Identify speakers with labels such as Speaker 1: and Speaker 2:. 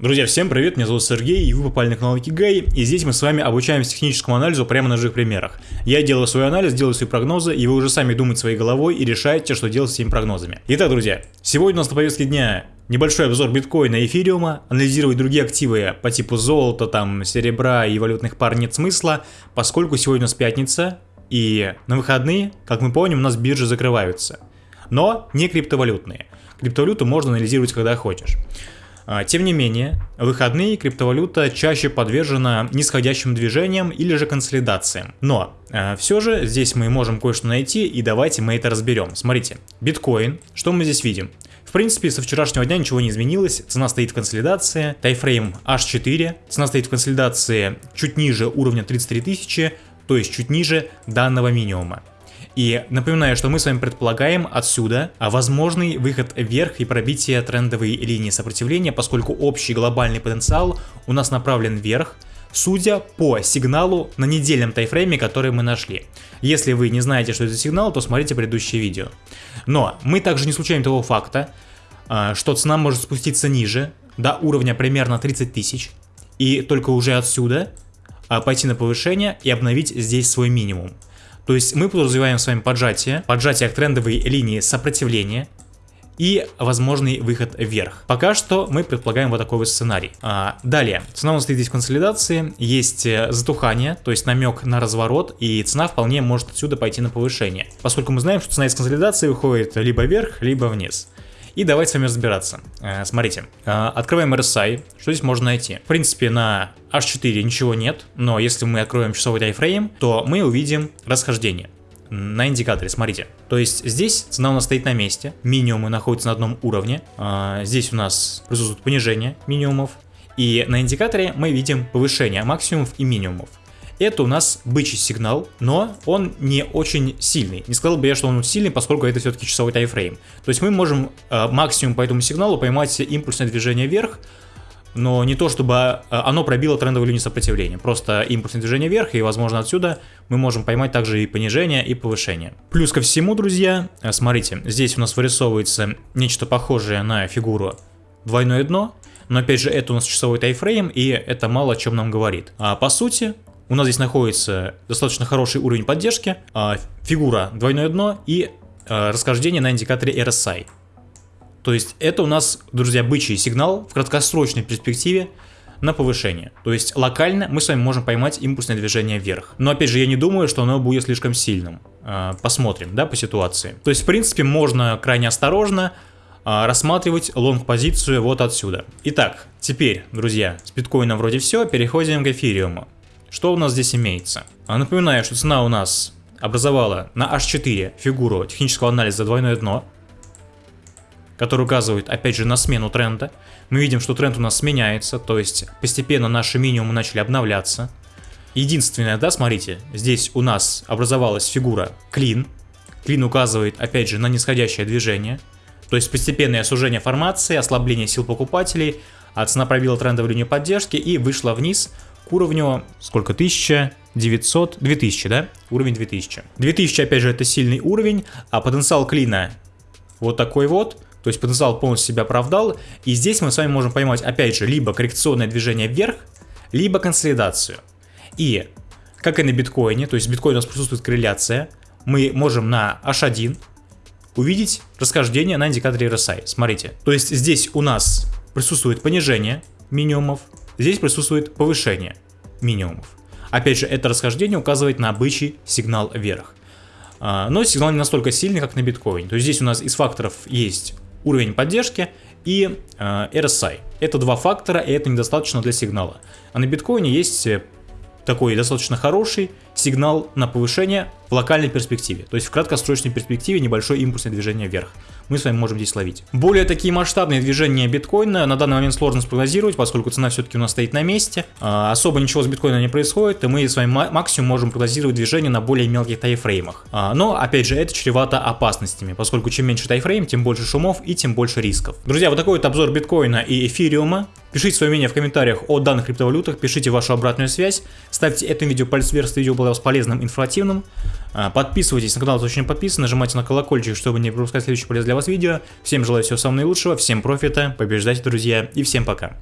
Speaker 1: Друзья, всем привет, меня зовут Сергей, и вы попали на канал Гей, и здесь мы с вами обучаемся техническому анализу прямо на живых примерах. Я делаю свой анализ, делаю свои прогнозы, и вы уже сами думаете своей головой и решаете, что делать с этими прогнозами. Итак, друзья, сегодня у нас на повестке дня небольшой обзор биткоина и эфириума, анализировать другие активы по типу золота, там, серебра и валютных пар нет смысла, поскольку сегодня у нас пятница, и на выходные, как мы помним, у нас биржи закрываются. Но не криптовалютные. Криптовалюту можно анализировать когда хочешь. А, тем не менее, в выходные криптовалюта чаще подвержена нисходящим движениям или же консолидациям. Но э, все же здесь мы можем кое-что найти и давайте мы это разберем. Смотрите, биткоин, что мы здесь видим? В принципе, со вчерашнего дня ничего не изменилось, цена стоит в консолидации, тайфрейм H4, цена стоит в консолидации чуть ниже уровня 33 тысячи, то есть чуть ниже данного минимума. И напоминаю, что мы с вами предполагаем отсюда возможный выход вверх и пробитие трендовой линии сопротивления, поскольку общий глобальный потенциал у нас направлен вверх, судя по сигналу на недельном тайфрейме, который мы нашли. Если вы не знаете, что это сигнал, то смотрите предыдущее видео. Но мы также не случаем того факта, а, что цена может спуститься ниже, до уровня примерно 30 тысяч, и только уже отсюда а, пойти на повышение и обновить здесь свой минимум. То есть мы подразумеваем с вами поджатие, поджатие к трендовой линии сопротивления и возможный выход вверх. Пока что мы предполагаем вот такой вот сценарий. А, далее, цена у нас стоит здесь в консолидации, есть э, затухание, то есть намек на разворот, и цена вполне может отсюда пойти на повышение. Поскольку мы знаем, что цена из консолидации выходит либо вверх, либо вниз. И давайте с вами разбираться. Э, смотрите, э, открываем RSI, что здесь можно найти? В принципе, на H4 ничего нет, но если мы откроем часовой тайфрейм, то мы увидим расхождение на индикаторе, смотрите. То есть здесь цена у нас стоит на месте, минимумы находятся на одном уровне, а, здесь у нас присутствует понижение минимумов, и на индикаторе мы видим повышение максимумов и минимумов. Это у нас бычий сигнал, но он не очень сильный. Не сказал бы я, что он сильный, поскольку это все-таки часовой тайфрейм. То есть мы можем э, максимум по этому сигналу поймать импульсное движение вверх, но не то, чтобы э, оно пробило трендовую линию сопротивления. Просто импульсное движение вверх, и, возможно, отсюда мы можем поймать также и понижение, и повышение. Плюс ко всему, друзья, э, смотрите, здесь у нас вырисовывается нечто похожее на фигуру двойное дно, но опять же, это у нас часовой тайфрейм, и это мало о чем нам говорит. А по сути, у нас здесь находится достаточно хороший уровень поддержки, а, фигура двойное дно и а, расхождение на индикаторе RSI. То есть это у нас, друзья, бычий сигнал в краткосрочной перспективе на повышение. То есть локально мы с вами можем поймать импульсное движение вверх. Но опять же, я не думаю, что оно будет слишком сильным. А, посмотрим, да, по ситуации. То есть, в принципе, можно крайне осторожно рассматривать лонг-позицию вот отсюда. Итак, теперь, друзья, с биткоином вроде все, переходим к эфириуму. Что у нас здесь имеется? А, напоминаю, что цена у нас образовала на H4 фигуру технического анализа двойное дно, который указывает опять же на смену тренда. Мы видим, что тренд у нас сменяется, то есть постепенно наши минимумы начали обновляться. Единственное, да, смотрите, здесь у нас образовалась фигура клин. Клин указывает опять же на нисходящее движение, то есть постепенное сужение формации, ослабление сил покупателей, а цена пробила трендовую линию поддержки и вышла вниз к уровню, сколько, 1900, 2000, да? Уровень 2000. 2000, опять же, это сильный уровень, а потенциал клина вот такой вот, то есть потенциал полностью себя оправдал, и здесь мы с вами можем поймать, опять же, либо коррекционное движение вверх, либо консолидацию. И, как и на биткоине, то есть в биткоине у нас присутствует корреляция, мы можем на H1 увидеть расхождение на индикаторе RSI. Смотрите, то есть здесь у нас присутствует понижение минимумов, Здесь присутствует повышение минимумов. Опять же, это расхождение указывает на бычий сигнал вверх. А, но сигнал не настолько сильный, как на биткоине. То есть здесь у нас из факторов есть уровень поддержки и RSI. Это два фактора, и это недостаточно для сигнала. А на биткоине есть э, такой достаточно хороший сигнал на повышение в локальной перспективе. То есть в краткосрочной перспективе небольшое импульсное движение вверх мы с вами можем здесь ловить. Более такие масштабные движения биткоина на данный момент сложно спрогнозировать, поскольку цена все-таки у нас стоит на месте. А, особо ничего с биткоином не происходит, и мы с вами максимум можем прогнозировать движение на более мелких тайфреймах. А, но, опять же, это чревато опасностями, поскольку чем меньше тайфрейм, тем больше шумов и тем больше рисков. Друзья, вот такой вот обзор биткоина и эфириума. Пишите свое мнение в комментариях о данных криптовалютах, пишите вашу обратную связь, ставьте этому видео палец вверх, если видео было показалось полезным, информативным. А, подписывайтесь на канал, если очень подписаны, нажимайте на колокольчик, чтобы не пропускать следующее полезное для вас видео. Всем желаю всего самого наилучшего, всем профита, побеждайте, друзья, и всем пока.